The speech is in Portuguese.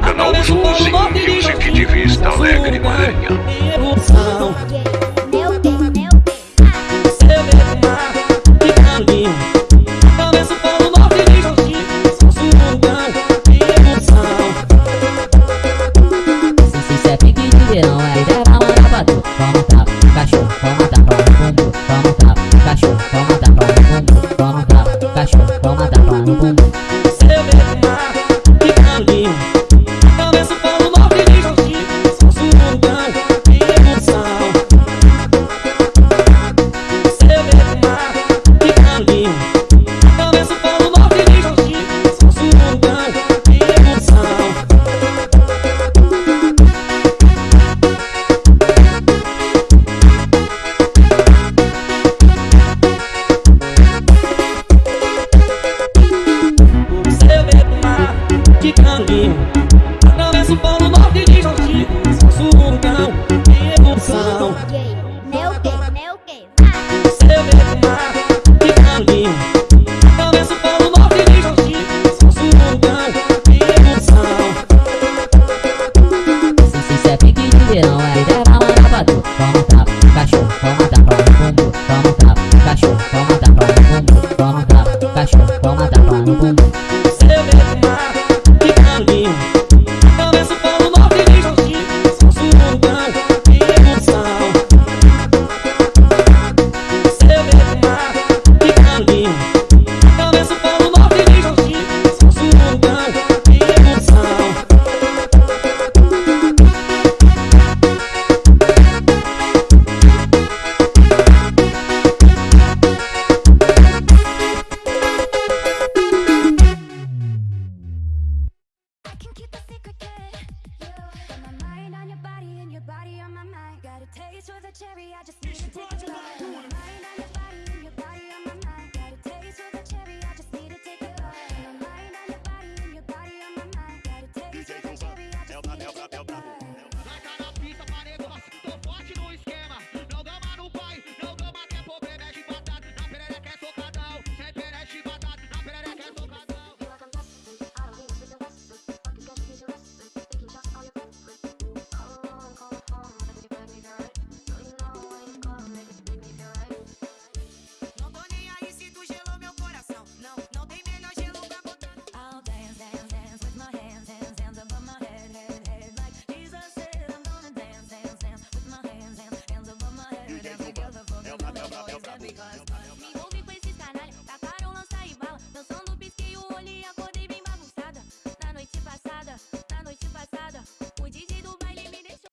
Canal Canal Joãozinho Music de Vista Alegre, Maranhão. Atravessa o polo norte de Jogi Surgão e erupção Meu Deus, meu Deus. Você vê o mar de caminho Atravessa o polo norte de Jogi Surgão e erupção Se se se é pique de verão, é pra mandar pra tu Vamos tapa, cachorro, vamos tapa no bumbum Vamos tapa, cachorro, vamos tapa no bumbum Vamos tapa, cachorro, vamos tapa no bumbum cherry, I because